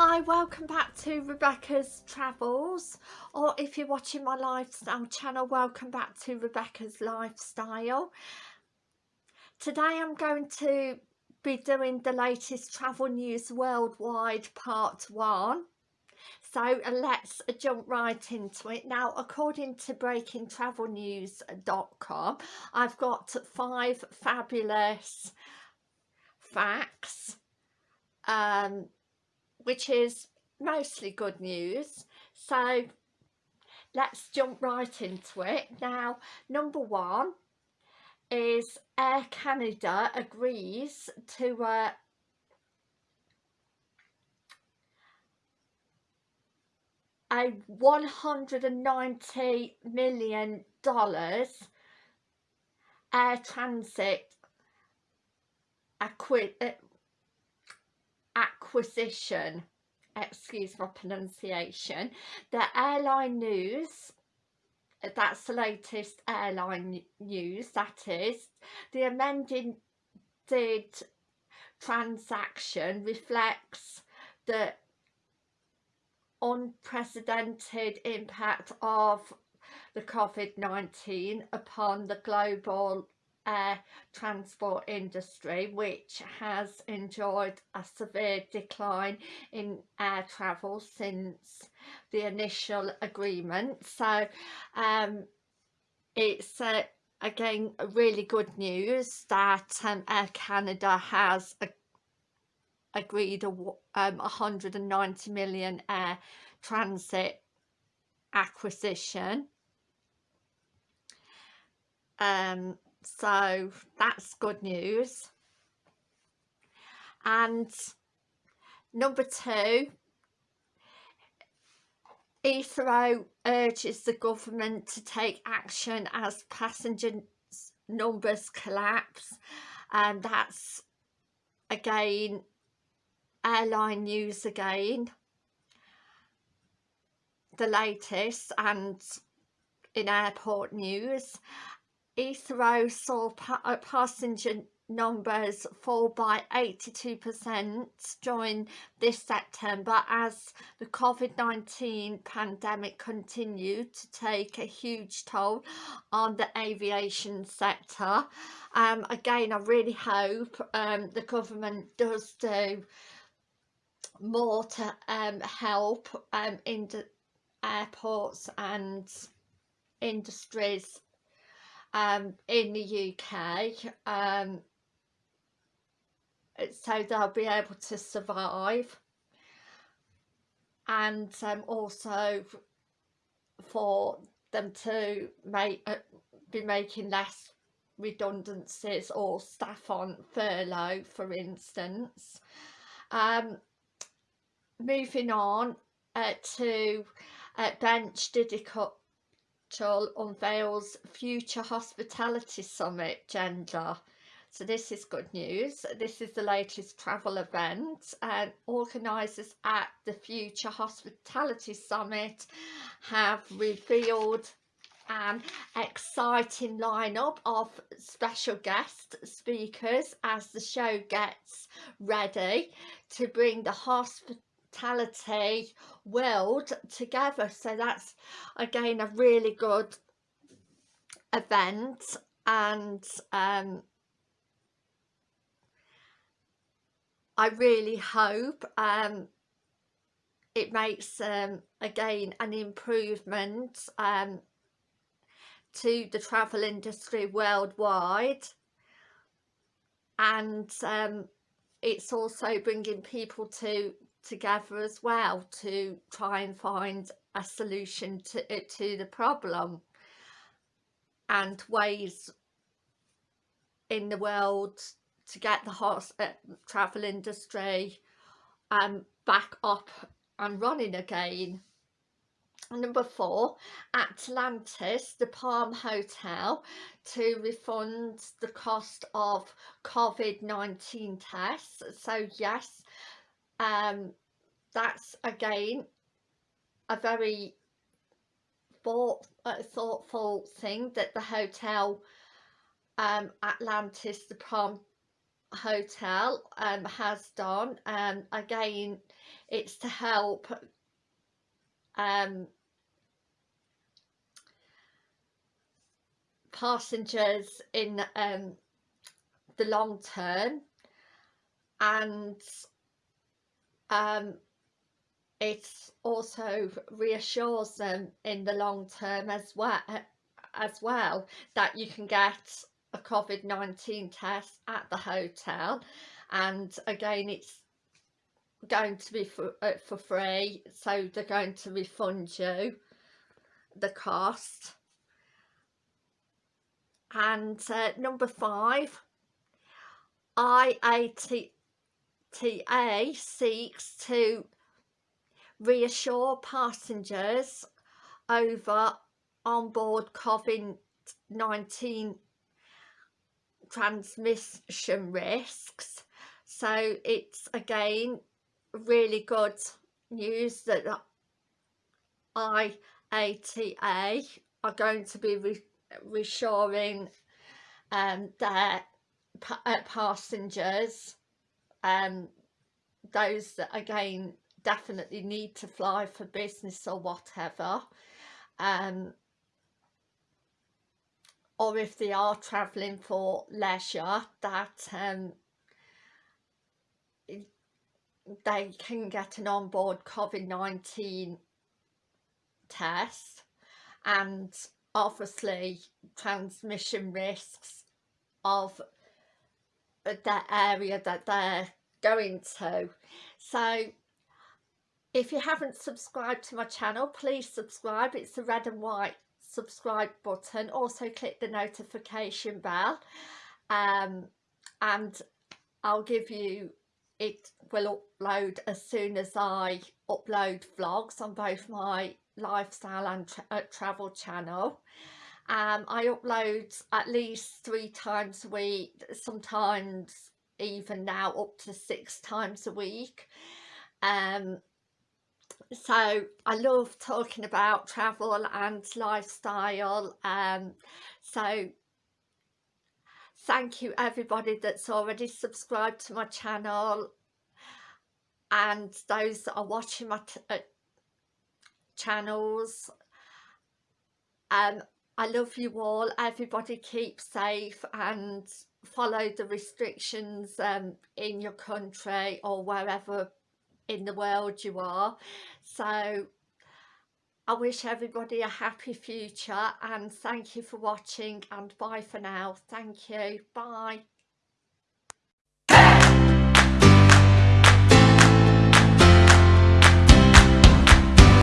Hi, welcome back to Rebecca's Travels or if you're watching my lifestyle channel, welcome back to Rebecca's Lifestyle. Today I'm going to be doing the latest travel news worldwide part one. So uh, let's jump right into it. Now, according to breakingtravelnews.com, I've got five fabulous facts um, which is mostly good news. So let's jump right into it. Now, number one is Air Canada agrees to uh, a 190 million dollars Air Transat acqui acquisition excuse my pronunciation the airline news that's the latest airline news that is the amended transaction reflects the unprecedented impact of the COVID-19 upon the global air transport industry which has enjoyed a severe decline in air travel since the initial agreement. So um, it's uh, again really good news that um, Air Canada has a, agreed a um, 190 million Air Transat acquisition. Um so that's good news. And number two Heathrow urges the government to take action as passenger numbers collapse. And that's again airline news again. The latest and in airport news Heathrow saw pa uh, passenger numbers fall by 82% during this September as the COVID-19 pandemic continued to take a huge toll on the aviation sector. Um, again, I really hope um, the government does do more to um, help um, in airports and industries um, in the UK um, so they'll be able to survive. And um, also for them to make uh, be making less redundancies or staff on furlough for instance. Um, moving on uh, to uh, bench Unveils future hospitality summit gender. So this is good news. This is the latest travel event and organisers at the future hospitality summit have revealed an exciting lineup of special guest speakers as the show gets ready to bring the hospitality hospitality world together. So that's again a really good event and um, I really hope um, it makes um, again an improvement um, to the travel industry worldwide. And um, it's also bringing people to together as well to try and find a solution to it to the problem and ways in the world to get the horse uh, travel industry um back up and running again. Number four atlantis the palm hotel to refund the cost of covid-19 tests. So yes um, that's again a very thought, uh, thoughtful thing that the hotel um, Atlantis, the Palm hotel um, has done. And um, again it's to help um, passengers in um, the long term. And um, it also reassures them in the long term as well as well that you can get a COVID-19 test at the hotel. And again it's going to be for, uh, for free so they're going to refund you the cost. And uh, number five IATA seeks to reassure passengers over onboard COVID-19 transmission risks. So it's again really good news that IATA are going to be re reassuring um, their pa uh, passengers um, those that again definitely need to fly for business or whatever um, or if they are travelling for leisure that um, they can get an onboard COVID-19 test and obviously transmission risks of the area that they're going to. So if you haven't subscribed to my channel please subscribe. It's the red and white subscribe button. Also click the notification bell um, and I'll give you it will upload as soon as I upload vlogs on both my lifestyle and tra uh, travel channel um, I upload at least three times a week sometimes even now up to six times a week. Um, so I love talking about travel and lifestyle. Um, so thank you everybody that's already subscribed to my channel and those that are watching my uh, channels. Um I love you all. Everybody keep safe and follow the restrictions um in your country or wherever in the world you are. So I wish everybody a happy future and thank you for watching and bye for now. Thank you. Bye